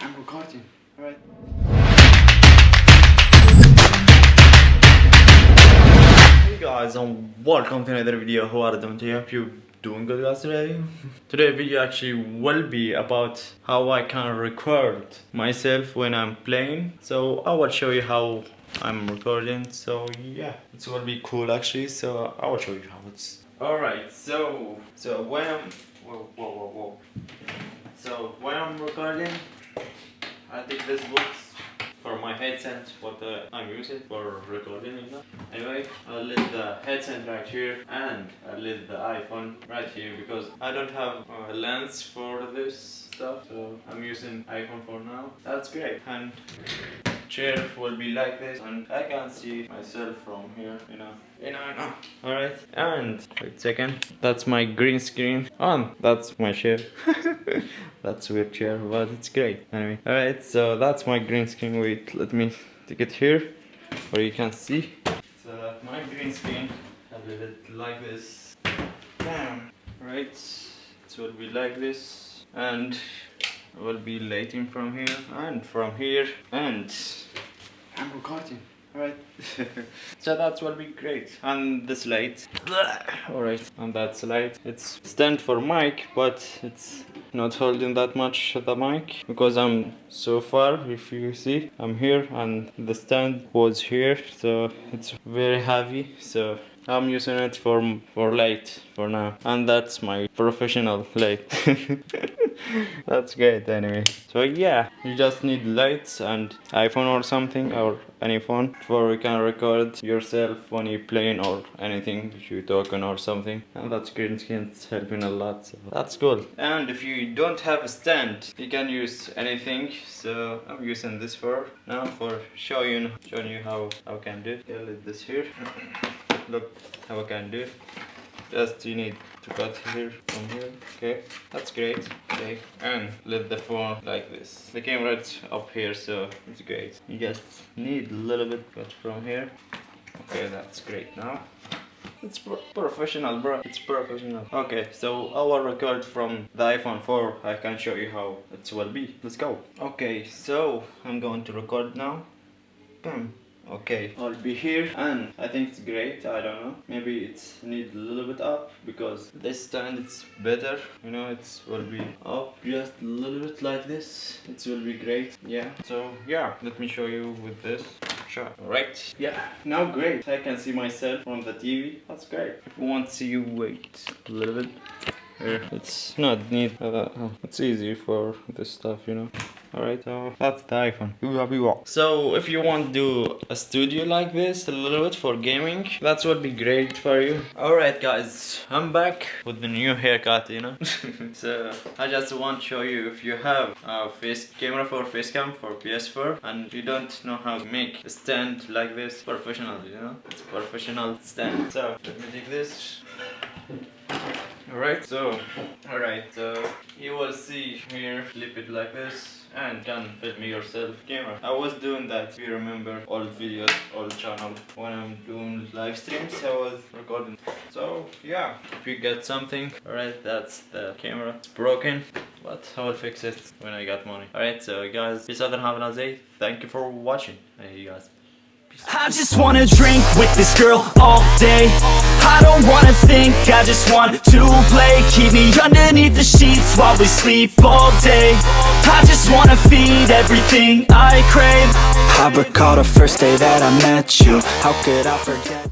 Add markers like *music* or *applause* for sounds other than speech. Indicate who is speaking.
Speaker 1: I'm recording. Alright. Hey guys and welcome to another video. How are you doing today? Hope you're doing good guys today. *laughs* Today video actually will be about how I can record myself when I'm playing. So I will show you how I'm recording. So yeah, it will be cool actually. So I will show you how it's. Alright, so so when I'm whoa whoa whoa whoa. So when I'm recording I take this box for my headset what uh, I'm using for recording you know. Anyway, I'll leave the headset right here and I'll leave the iPhone right here because I don't have a lens for this stuff so I'm using iPhone for now. That's great. And chair will be like this and I can see myself from here you know. You know, know. alright and wait a second. That's my green screen. On that's my chair. *laughs* That's weird chair but it's great. Anyway alright so that's my green screen. Wait let me take it here where you can see my green screen I leave like this. Bam right. It will be like this. And will be lighting from here and from here. And I'm recording alright *laughs* so that will be great and this light alright and that's light it's stand for mic but it's not holding that much the mic because I'm so far if you see I'm here and the stand was here so it's very heavy. So I'm using it for for light for now. And that's my professional light *laughs* *laughs* that's great anyway. So yeah you just need lights and iphone or something or any phone for you can record yourself when you're playing or anything you're talking or something. And that's green screen it's helping a lot so. That's cool. And if you don't have a stand you can use anything so i'm using this for now for showing showing you how how I can do. Yeah, leave this here. *coughs* Look how I can do just you need to cut here from here. Okay that's great. Okay and let the phone like this. The camera is up here so it's great. You just need a little bit cut from here. Okay that's great now. It's pro professional bro. It's professional. Okay so our record from the iphone 4 i can show you how it will be. Let's go. Okay so i'm going to record now. Boom okay. I'll be here and I think it's great I don't know. Maybe it's need a little bit up because this stand it's better you know it's will be up just a little bit like this. It will be great yeah. So yeah let me show you with this shot. Right yeah now great. I can see myself on the TV that's great. If you want to see you wait a little bit here. It's not neat uh, it's easy for this stuff you know Alright, so that's the iPhone. So if you want to do a studio like this, a little bit for gaming, that would be great for you. Alright guys, I'm back with the new haircut, you know. *laughs* so I just want to show you if you have a face camera for facecam for PS4 and you don't know how to make a stand like this professional, you know. It's professional stand. So let me take this. Alright, so alright, so you will see here, flip it like this and can film me yourself camera i was doing that if you remember old videos old channel when i'm doing live streams i was recording. So yeah if you get something all right that's the camera. It's broken but i will fix it when i got money. All right so guys peace out and have a nice day. Thank you for watching. Hey you guys. I just wanna drink with this girl all day I don't wanna think, I just want to play. Keep me underneath the sheets while we sleep all day. I just wanna feed everything I crave. I recall the first day that I met you. How could I forget